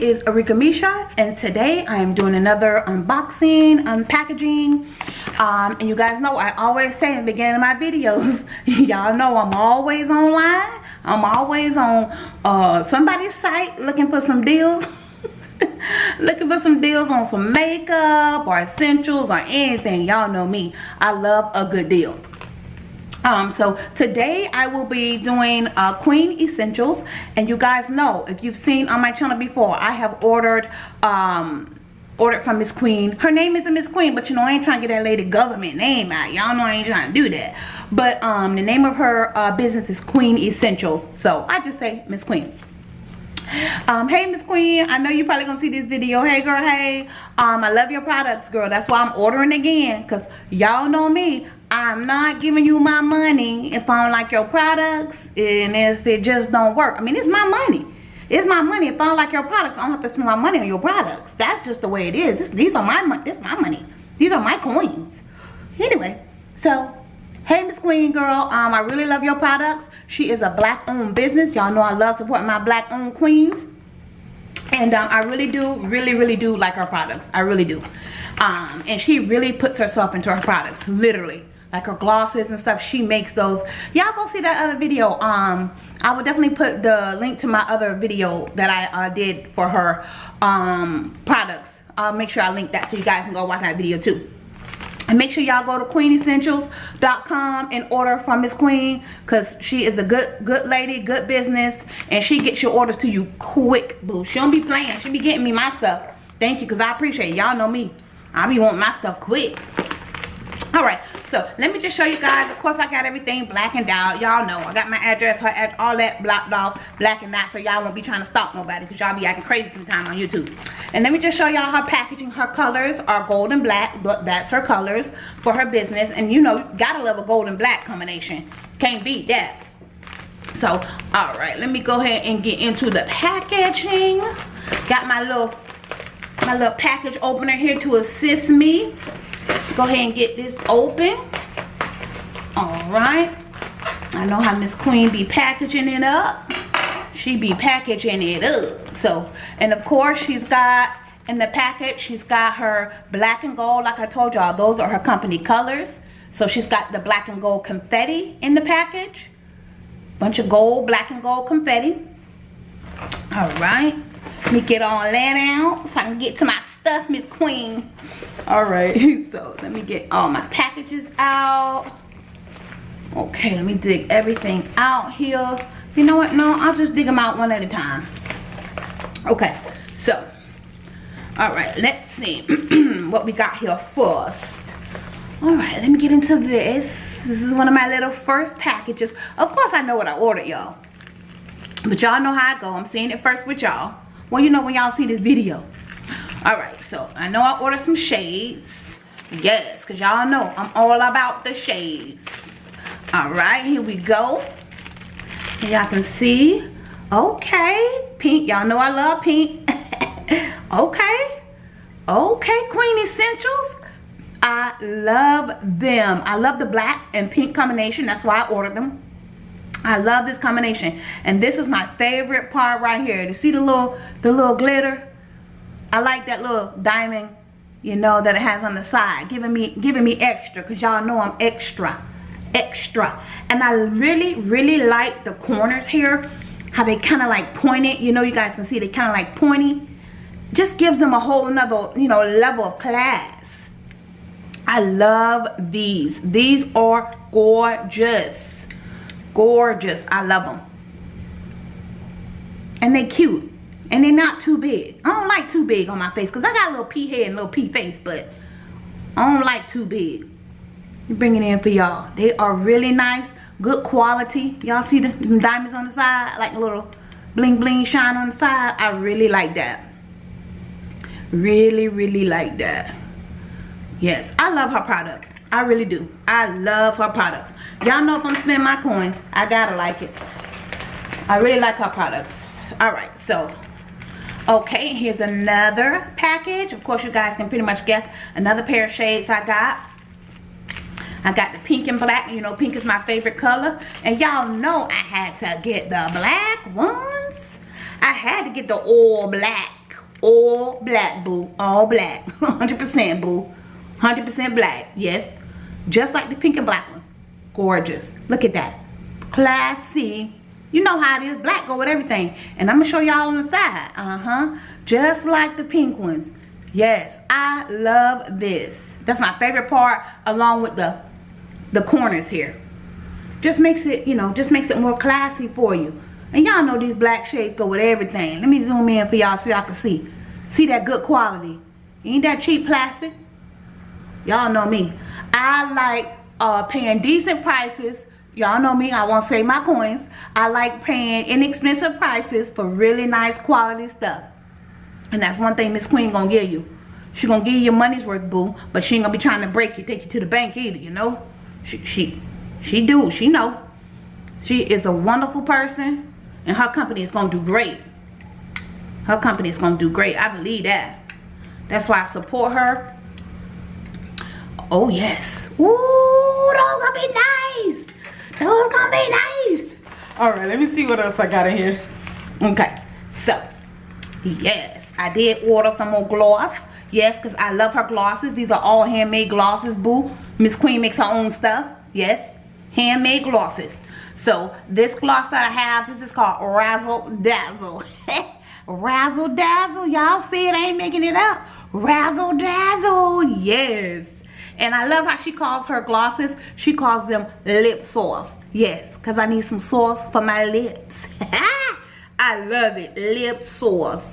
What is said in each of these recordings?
is Arika Misha and today I am doing another unboxing unpackaging. Um, and you guys know I always say in the beginning of my videos y'all know I'm always online. I'm always on uh, somebody's site looking for some deals. Looking for some deals on some makeup or essentials or anything. Y'all know me. I love a good deal um so today i will be doing uh queen essentials. And you guys know if you've seen on my channel before i have ordered um ordered from miss queen. Her name isn't miss queen but you know i ain't trying to get that lady government name out. Y'all know i ain't trying to do that. But um the name of her uh business is queen essentials. So i just say miss queen. Um hey miss queen. I know you probably gonna see this video. Hey girl. Hey. Um i love your products girl. That's why i'm ordering again because y'all know me i'm not giving you my money if i don't like your products and if it just don't work i mean it's my money it's my money if i don't like your products i don't have to spend my money on your products that's just the way it is this, these are my money this is my money these are my coins anyway so Hey Miss Queen girl, um, I really love your products. She is a black owned business. Y'all know I love supporting my black owned queens. And um, I really do, really, really do like her products. I really do. Um, and she really puts herself into her products, literally. Like her glosses and stuff, she makes those. Y'all go see that other video. Um, I will definitely put the link to my other video that I uh, did for her um, products. I'll make sure I link that so you guys can go watch that video too. And make sure y'all go to queenessentials.com and order from Miss Queen because she is a good good lady, good business, and she gets your orders to you quick, boo. She don't be playing. She be getting me my stuff. Thank you because I appreciate. Y'all know me. I be wanting my stuff quick all right so let me just show you guys. Of course i got everything blackened out. Y'all know i got my address her all that blocked off blackened out so y'all won't be trying to stalk nobody because y'all be acting crazy sometime on youtube. And let me just show y'all her packaging. Her colors are gold and black but that's her colors for her business. And you know gotta love a gold and black combination. Can't beat that. So all right let me go ahead and get into the packaging. Got my little my little package opener here to assist me go ahead and get this open. All right. I know how miss queen be packaging it up. She be packaging it up. So and of course she's got in the package she's got her black and gold. Like i told y'all those are her company colors. So she's got the black and gold confetti in the package. Bunch of gold black and gold confetti. All right. Let me get all that out so i can get to my stuff miss queen. All right so let me get all my packages out. Okay let me dig everything out here. You know what? No i'll just dig them out one at a time. Okay so all right let's see what we got here first. All right let me get into this. This is one of my little first packages. Of course i know what i ordered y'all. But y'all know how i go. I'm seeing it first with y'all. Well you know when y'all see this video all right so i know i ordered some shades. Yes because y'all know i'm all about the shades. All right here we go. Y'all can see? Okay pink y'all know i love pink. Okay okay queen essentials. I love them. I love the black and pink combination. That's why i ordered them. I love this combination. And this is my favorite part right here. To see the little the little glitter I like that little diamond, you know, that it has on the side, giving me giving me extra, because y'all know I'm extra, extra. And I really, really like the corners here, how they kind of like pointed, you know, you guys can see they kind of like pointy. Just gives them a whole another, you know, level of class. I love these. These are gorgeous. Gorgeous. I love them. And they cute and they're not too big. I don't like too big on my face because I got a little pea head and a little pea face, but I don't like too big. Bring it in for y'all. They are really nice, good quality. Y'all see the diamonds on the side, like a little bling bling shine on the side. I really like that. Really, really like that. Yes, I love her products. I really do. I love her products. Y'all know if I'm spending my coins, I gotta like it. I really like her products. All right, so okay here's another package of course you guys can pretty much guess another pair of shades i got I got the pink and black. You know, pink is my favorite color. And y'all know I had to get the black ones. I had to get the all black. All black, boo. All black. 100% boo. 100% black. Yes. Just like the pink and black ones. Gorgeous. Look at that. Classy. You know how it is. Black go with everything. And I'm going to show y'all on the side. Uh-huh. Just like the pink ones. Yes. I love this. That's my favorite part along with the the corners here. Just makes it, you know, just makes it more classy for you. And y'all know these black shades go with everything. Let me zoom in for y'all so y'all can see. See that good quality. Ain't that cheap plastic? Y'all know me. I like uh, paying decent prices. Y'all know me. I won't say my coins. I like paying inexpensive prices for really nice quality stuff. And that's one thing Miss Queen gonna give you. She gonna give you your money's worth, boo. But she ain't gonna be trying to break you, take you to the bank either, you know? She, she, she do. She know. She is a wonderful person and her company is to do great. Her company is to do great. I believe that. That's why I support her. Oh, yes. Ooh, those gonna be nice. Those gonna be nice. All right, let me see what else I got in here. Okay, so, yes, I did order some more gloss. Yes, because I love her glosses. These are all handmade glosses, boo. Miss Queen makes her own stuff. Yes, handmade glosses. So this gloss that I have, this is called Razzle Dazzle. Razzle Dazzle, y'all see it, I ain't making it up. Razzle Dazzle, yes. And I love how she calls her glosses. She calls them lip sauce. Yes, because I need some sauce for my lips. I love it, lip sauce.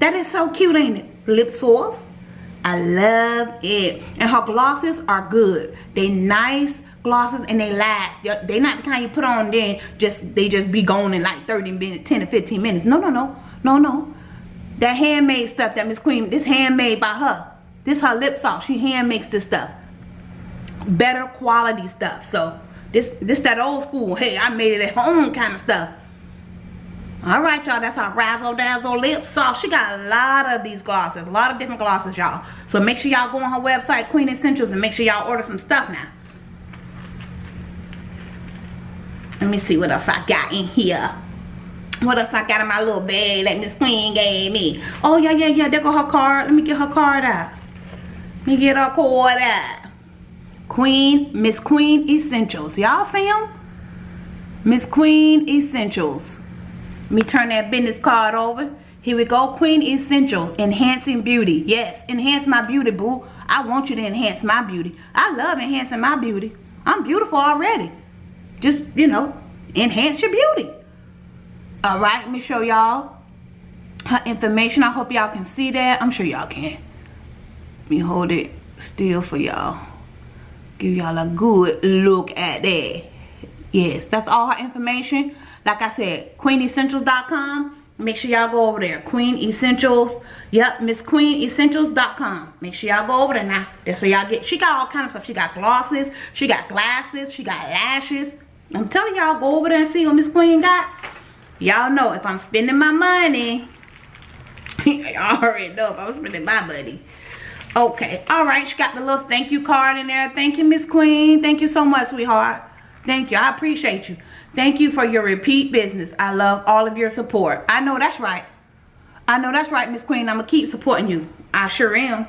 That is so cute, ain't it? Lip sauce. I love it. And her glosses are good. They nice glosses and they last. They not the kind you put on then just they just be gone in like 30 minutes, 10 to 15 minutes. No, no, no. No, no. That handmade stuff that Miss Queen, this handmade by her. This her lip sauce. She hand makes this stuff. Better quality stuff. So this this that old school, hey, I made it at home kind of stuff. Alright, y'all, that's our Razzle Dazzle Lip Sauce. She got a lot of these glosses, a lot of different glosses, y'all. So make sure y'all go on her website, Queen Essentials, and make sure y'all order some stuff now. Let me see what else I got in here. What else I got in my little bag that Miss Queen gave me? Oh, yeah, yeah, yeah. There go her card. Let me get her card out. Me get card out. Queen, Miss Queen Essentials. Y'all see them? Miss Queen Essentials. Let me turn that business card over. Here we go. Queen Essentials. Enhancing beauty. Yes, enhance my beauty, boo. I want you to enhance my beauty. I love enhancing my beauty. I'm beautiful already just you know enhance your beauty all right let me show y'all her information i hope y'all can see that i'm sure y'all can me hold it still for y'all. Give y'all a good look at that. Yes that's all her information. Like i said queenessentials.com make sure y'all go over there. Queen essentials. Yep miss queen essentials.com make sure y'all go over there now. That's where y'all get. She got all kinds of stuff. She got glosses. She got glasses. She got lashes. I'm telling y'all, go over there and see what Miss Queen got. Y'all know if I'm spending my money, y'all already know if I'm spending my money. Okay, all right, she got the little thank you card in there. Thank you, Miss Queen. Thank you so much, sweetheart. Thank you, I appreciate you. Thank you for your repeat business. I love all of your support. I know that's right. I know that's right, Miss Queen. I'm going to keep supporting you. I sure am.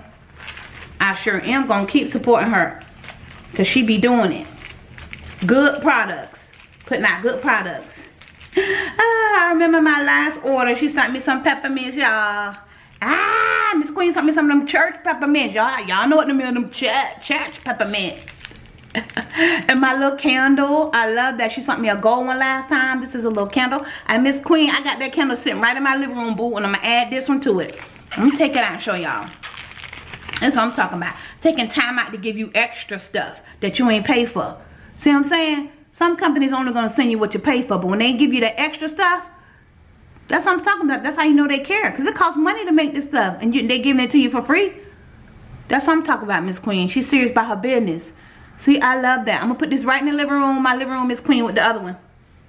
I sure am going to keep supporting her. Because she be doing it. Good products. Putting out good products. Ah, I remember my last order. She sent me some peppermints, y'all. Ah, Miss Queen sent me some of them church peppermints, y'all. Y'all know what the mean them church, church peppermints. and my little candle, I love that. She sent me a gold one last time. This is a little candle. And Miss Queen, I got that candle sitting right in my living room, boo. And I'm to add this one to it. Let me take it out and show y'all. That's what I'm talking about. Taking time out to give you extra stuff that you ain't pay for. See what I'm saying? Some companies only going to send you what you pay for, but when they give you the extra stuff, that's what I'm talking about. That's how you know they care. Because it costs money to make this stuff, and you, they giving it to you for free. That's what I'm talking about, Miss Queen. She's serious about her business. See, I love that. I'm going to put this right in the living room. My living room is clean with the other one.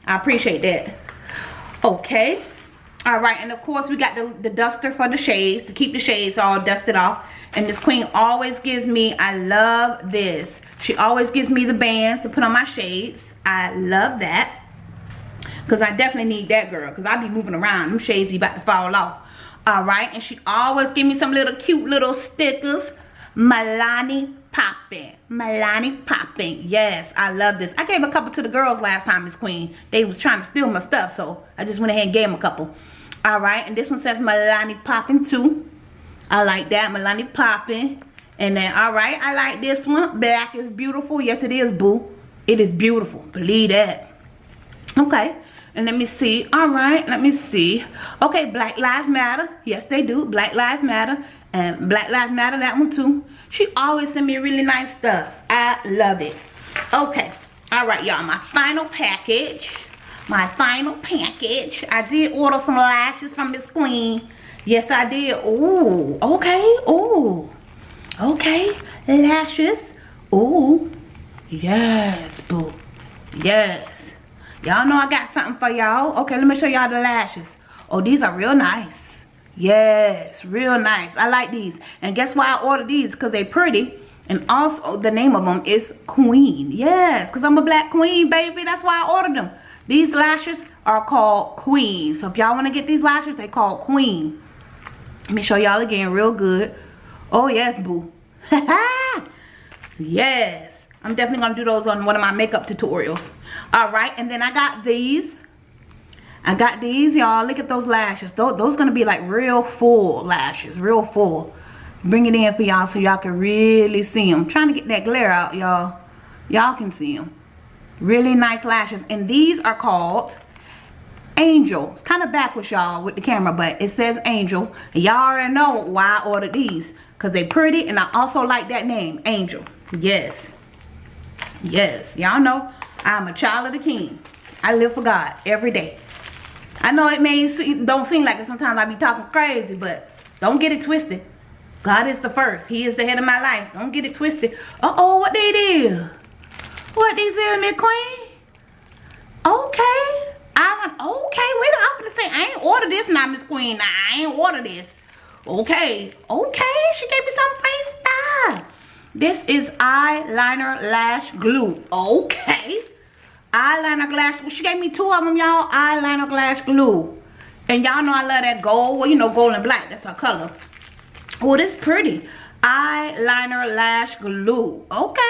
I appreciate that. Okay. All right, and of course we got the, the duster for the shades to keep the shades all dusted off. And Miss Queen always gives me, I love this. She always gives me the bands to put on my shades. I love that. Because I definitely need that girl. Because I be moving around. Them shades be about to fall off. Alright. And she always give me some little cute little stickers. Melanin Poppin. Melanin Poppin. Yes, I love this. I gave a couple to the girls last time, Miss Queen. They was trying to steal my stuff. So I just went ahead and gave them a couple. Alright. And this one says Melanin Poppin too. I like that. Melanin Poppin. And then, alright, I like this one. Black is beautiful. Yes, it is, boo. It is beautiful. Believe that. Okay. And let me see. Alright, let me see. Okay, Black Lives Matter. Yes, they do. Black Lives Matter. And Black Lives Matter, that one too. She always send me really nice stuff. I love it. Okay. Alright, y'all. My final package. My final package. I did order some lashes from Miss Queen. Yes, I did. Ooh. Okay. Ooh. Okay, lashes. Ooh, yes, boo. Yes. Y'all know I got something for y'all. Okay, let me show y'all the lashes. Oh, these are real nice. Yes, real nice. I like these. And guess why I ordered these? Because they pretty. And also, the name of them is Queen. Yes, because I'm a black queen, baby. That's why I ordered them. These lashes are called Queen. So if y'all want to get these lashes, they called Queen. Let me show y'all again real good. Oh, yes, boo. yes. I'm definitely going to do those on one of my makeup tutorials. All right. And then I got these. I got these, y'all. Look at those lashes. Those, those going to be like real full lashes. Real full. Bring it in for y'all so y'all can really see them. I'm trying to get that glare out, y'all. Y'all can see them. Really nice lashes. And these are called Angel. It's kind of backwards, y'all, with the camera, but it says Angel. Y'all already know why I ordered these. Because they pretty, and I also like that name, Angel. Yes. Yes. Y'all know I'm a child of the king. I live for God every day. I know it may seem, don't seem like it. Sometimes I be talking crazy, but don't get it twisted. God is the first. He is the head of my life. Don't get it twisted. Uh-oh, what they did? What they did, Miss Queen? Okay. I'm okay, wait, I'm gonna say, I ain't order this now, Miss Queen. I ain't order this. Okay, okay, she gave me some face stuff. This is eyeliner lash glue. Okay. Eyeliner glass, she gave me two of them, y'all. Eyeliner glass glue. And y'all know I love that gold. Well, you know, gold and black. That's her color. Oh, this pretty. Eyeliner lash glue. Okay.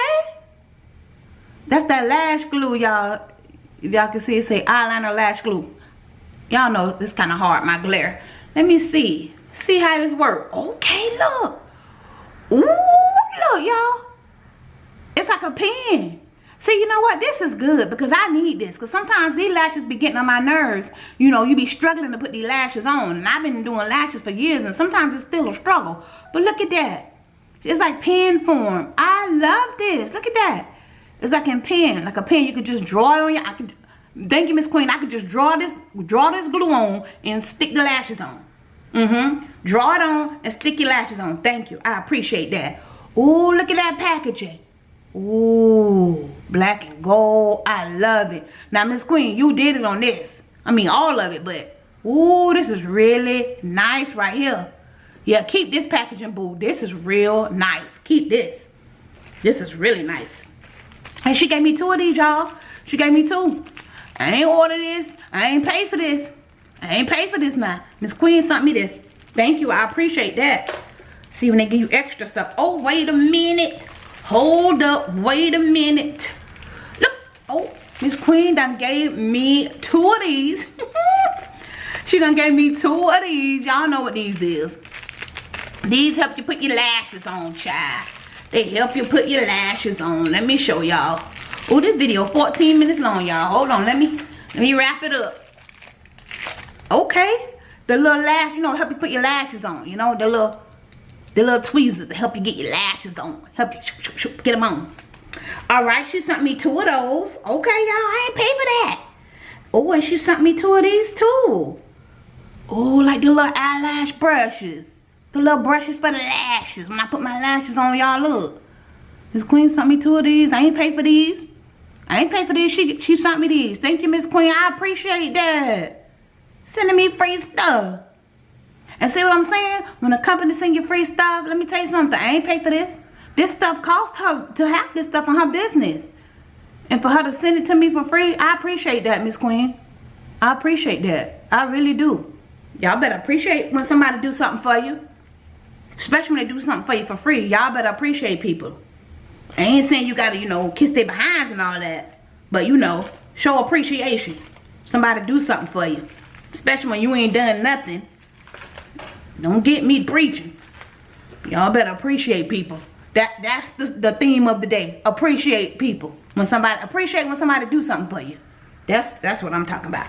That's that lash glue, y'all if y'all can see it say eyeliner lash glue y'all know this kind of hard my glare let me see see how this work okay look Ooh, look y'all it's like a pen see you know what this is good because I need this because sometimes these lashes be getting on my nerves you know you be struggling to put these lashes on and I've been doing lashes for years and sometimes it's still a struggle but look at that it's like pen form I love this look at that it's like in pen, like a pen. You could just draw it on your. I could. Thank you, Miss Queen. I could just draw this, draw this glue on and stick the lashes on. Mm-hmm. Draw it on and stick your lashes on. Thank you. I appreciate that. Ooh, look at that packaging. Ooh, black and gold. I love it. Now, Miss Queen, you did it on this. I mean, all of it, but ooh, this is really nice right here. Yeah, keep this packaging, boo. This is real nice. Keep this. This is really nice. And she gave me two of these, y'all. She gave me two. I ain't order this. I ain't pay for this. I ain't pay for this now. Miss Queen sent me this. Thank you. I appreciate that. See when they give you extra stuff. Oh, wait a minute. Hold up. Wait a minute. Look. Oh, Miss Queen done gave me two of these. she done gave me two of these. Y'all know what these is. These help you put your lashes on, child. They help you put your lashes on. Let me show y'all. Oh, this video 14 minutes long, y'all. Hold on. Let me let me wrap it up. Okay. The little lash, you know, help you put your lashes on. You know, the little the little tweezers to help you get your lashes on. Help you shoop, shoop, shoop, get them on. Alright, she sent me two of those. Okay, y'all. I ain't pay for that. Oh, and she sent me two of these too. Oh, like the little eyelash brushes. The little brushes for the lashes. When I put my lashes on, y'all look. Miss Queen sent me two of these. I ain't pay for these. I ain't pay for these. She, she sent me these. Thank you, Miss Queen. I appreciate that. Sending me free stuff. And see what I'm saying? When a company send you free stuff, let me tell you something. I ain't pay for this. This stuff cost her to have this stuff on her business. And for her to send it to me for free, I appreciate that, Miss Queen. I appreciate that. I really do. Y'all better appreciate when somebody do something for you. Especially when they do something for you for free. Y'all better appreciate people. I ain't saying you gotta, you know, kiss their behinds and all that. But, you know, show appreciation. Somebody do something for you. Especially when you ain't done nothing. Don't get me preaching. Y'all better appreciate people. That That's the, the theme of the day. Appreciate people. When somebody, appreciate when somebody do something for you. That's, that's what I'm talking about.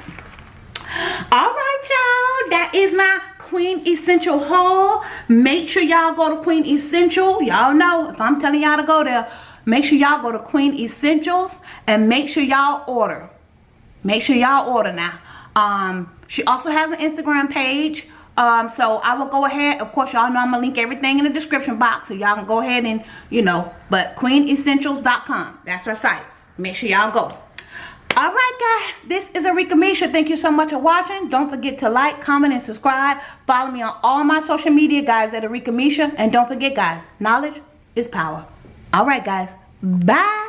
All right, y'all. That is my Queen Essential haul. Make sure y'all go to Queen Essential. Y'all know if I'm telling y'all to go there, make sure y'all go to Queen Essentials and make sure y'all order. Make sure y'all order now. Um, she also has an Instagram page. Um, so I will go ahead. Of course, y'all know I'm gonna link everything in the description box. So y'all can go ahead and, you know, but queenessentials.com. That's her site. Make sure y'all go all right guys this is Arika Misha thank you so much for watching don't forget to like comment and subscribe follow me on all my social media guys at Arika Misha and don't forget guys knowledge is power all right guys bye